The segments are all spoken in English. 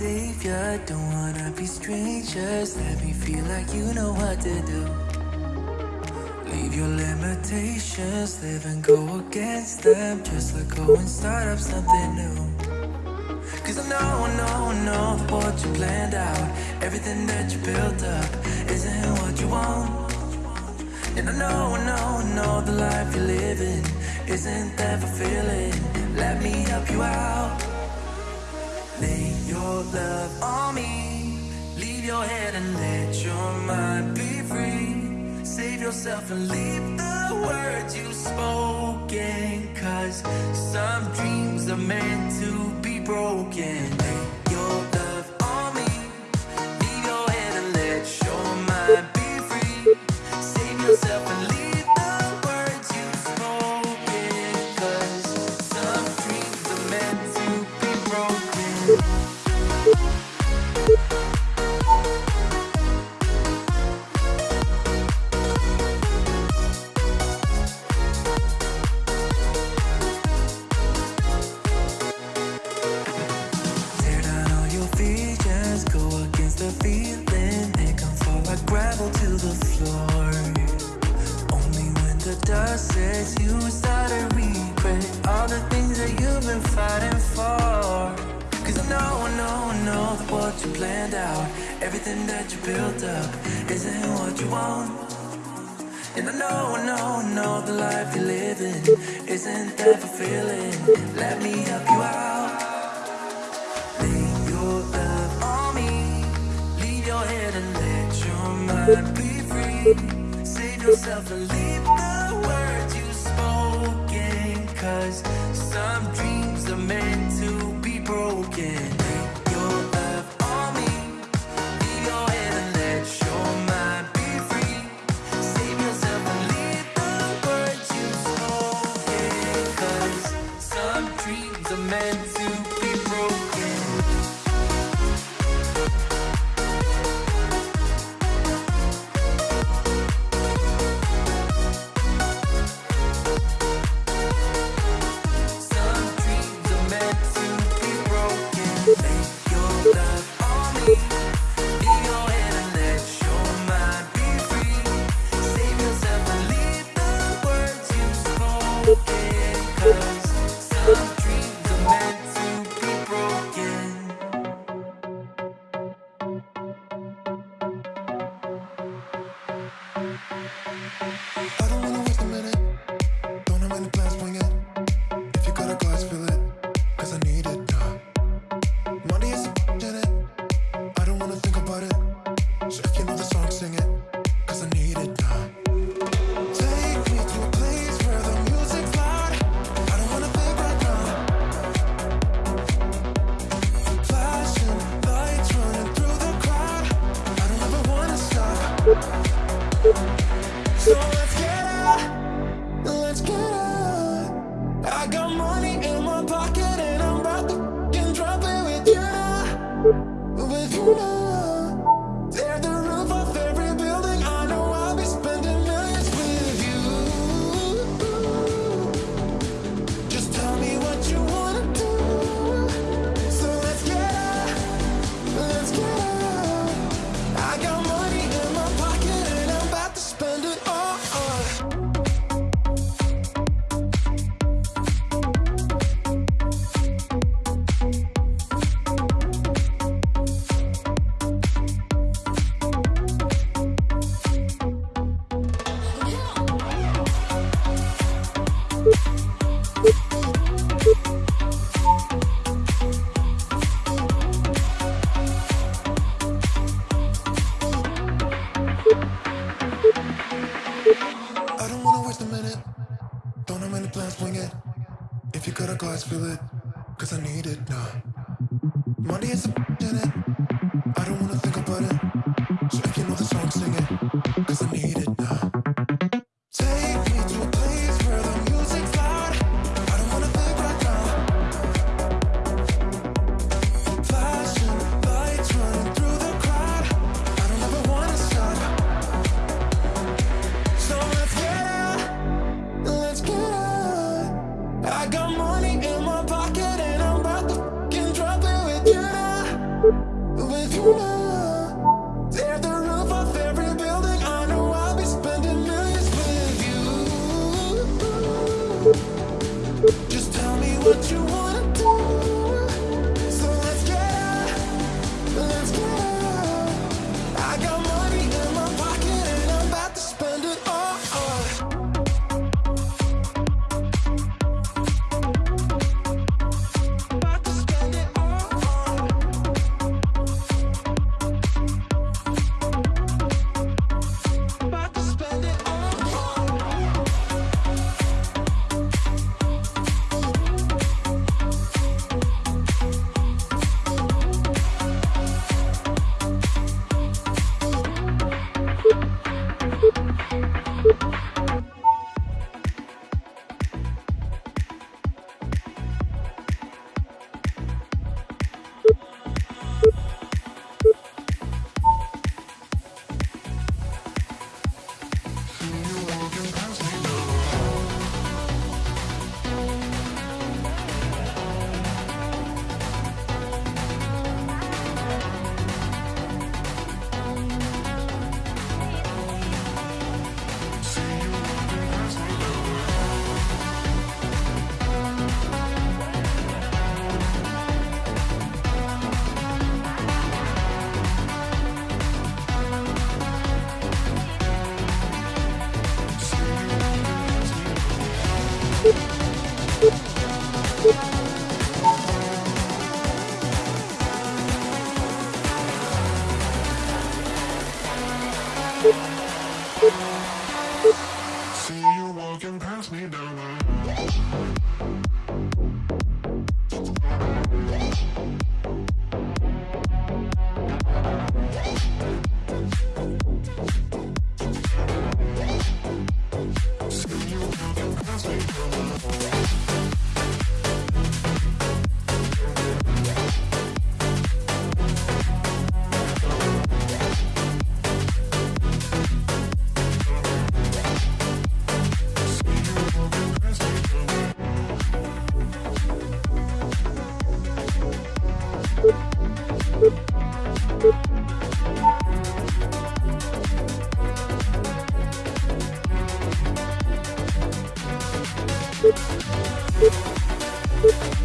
savior. Don't wanna be strangers. Let me feel like you know what to do. Leave your limitations. Live and go against them. Just let go and start up something new. Cause I know, I know, I know what you planned out. Everything that you built up Isn't what you want. And I know, I know, I know The life you're living Isn't that fulfilling. Let me help you out love on me. Leave your head and let your mind be free. Save yourself and leave the words you've spoken. Cause some dreams are meant to be broken. Thank you.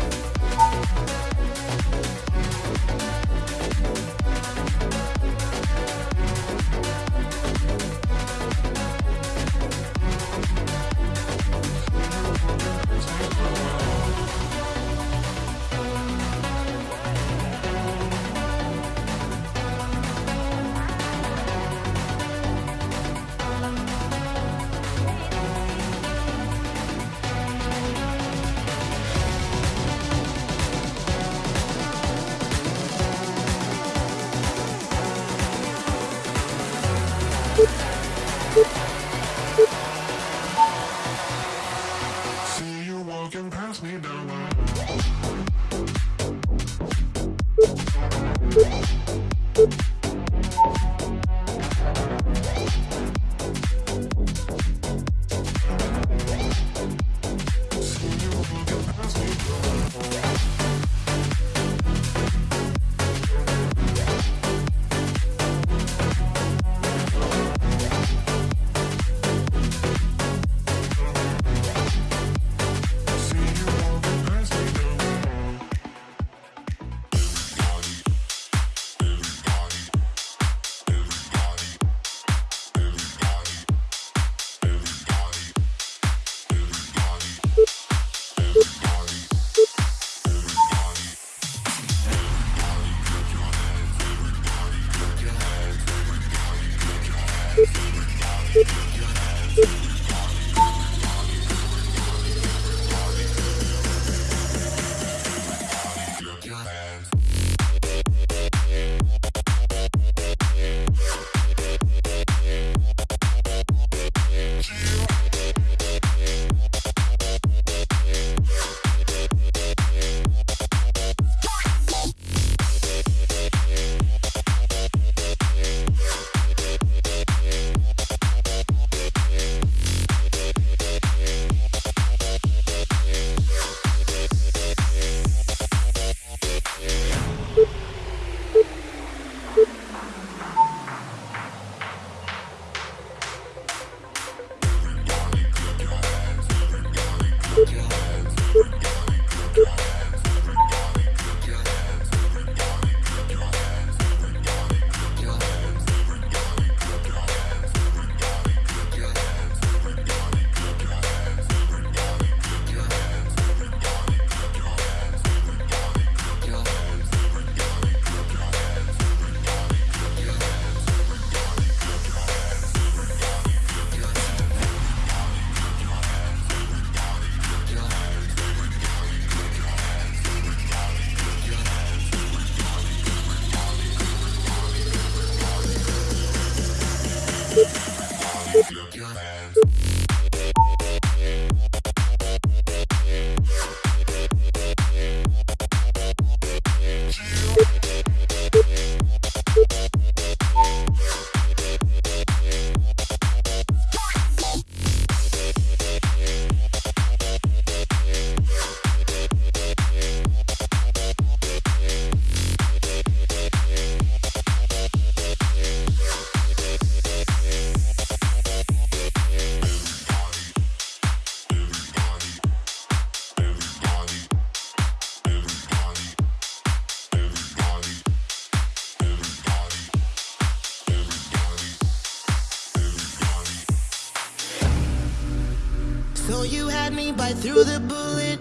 you had me bite through the bullet.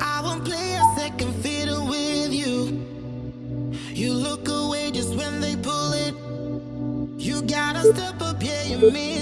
I won't play a second fiddle with you. You look away just when they pull it. You gotta step up, yeah, you mean.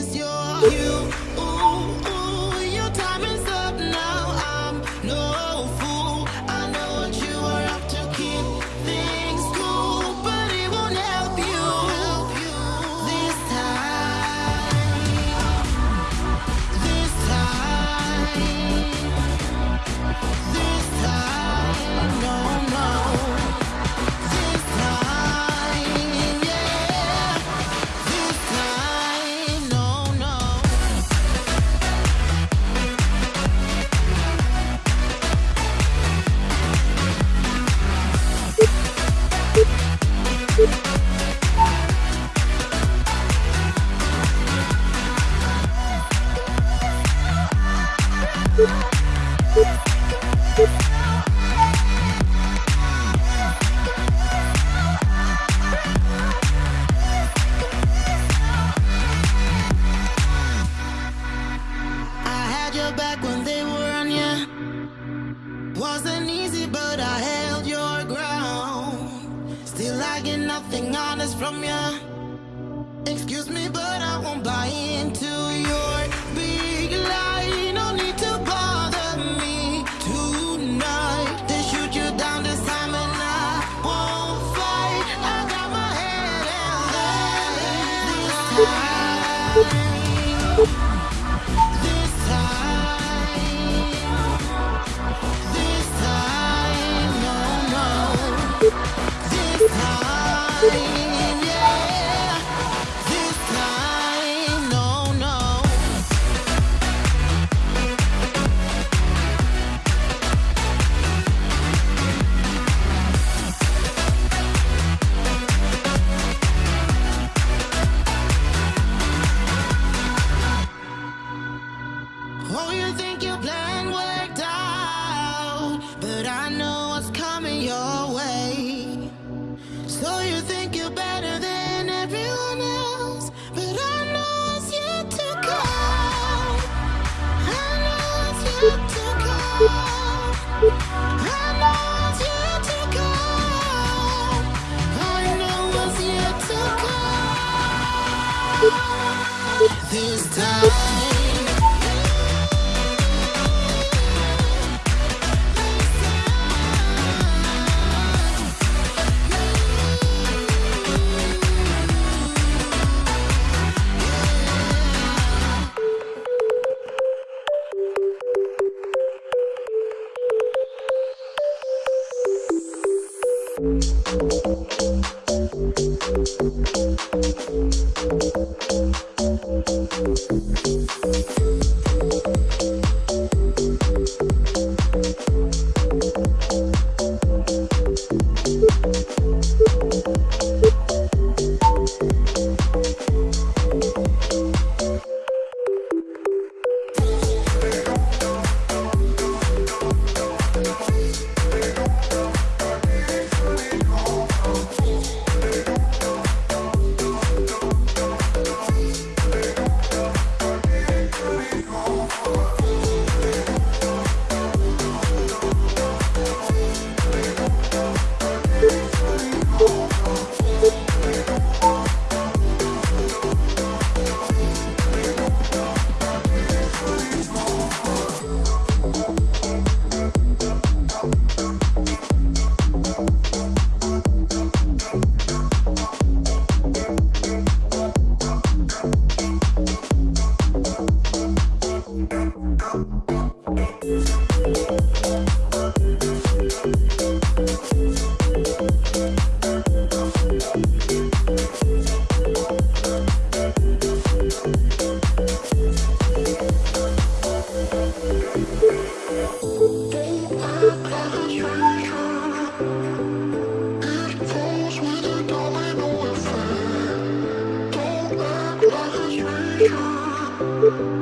you.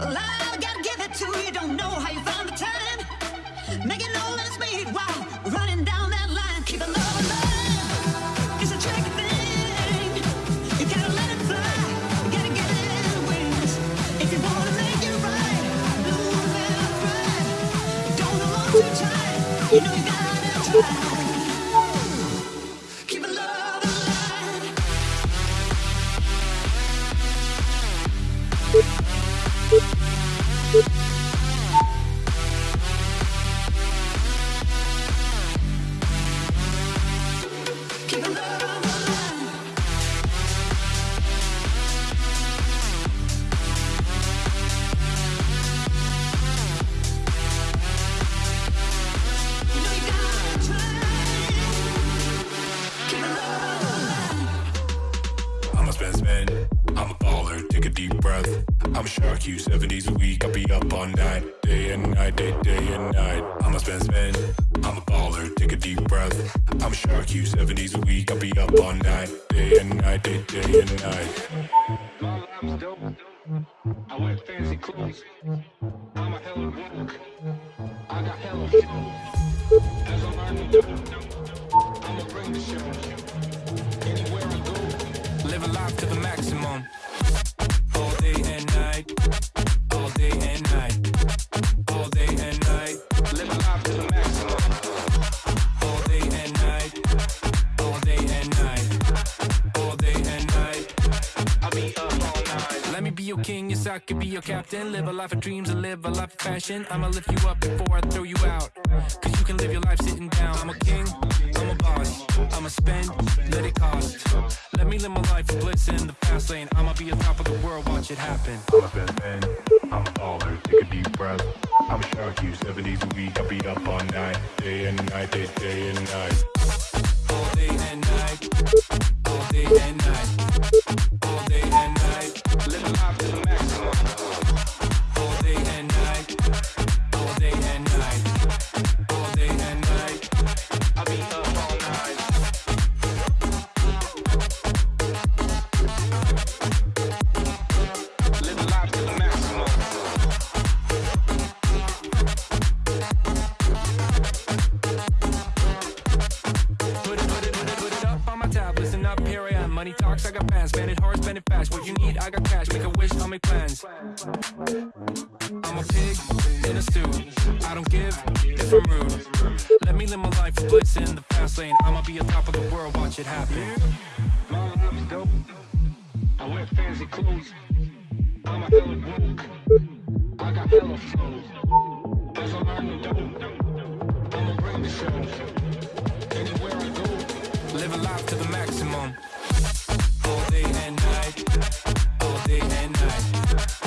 I gotta give it to you, don't know how you men. I'm a baller, take a deep breath. I'm a shark, you seven days a week. I'll be up all night, day and night, day, day and night. I'm a spend, spend. I'm a baller, take a deep breath. I'm a shark, you seven days a week. I'll be up all night, day and night, day, day and night. All I'm dope. I wear fancy clothes. I'm a hella woke. I got hell hella show. As I'm learning captain. Live a life of dreams and live a life of fashion. I'ma lift you up before I throw you out. Cause you can live your life sitting down. I'm a king, I'm a boss. I'ma spend, let it cost. Let me live my life bliss in the fast lane. I'ma be on top of the world, watch it happen. I'm a best man, I'm a baller, take a deep breath. I'm a shark, you seven days a week. I'll be up all night, day and night, day, day and night. sign saying I'ma be on top of the world, watch it happen. My life's dope. I wear fancy clothes. I'm a hella woke. I got hella flows. As I learn the dope, I'ma bring the show. Anywhere I go, living life to the maximum. All day and night, all day and night.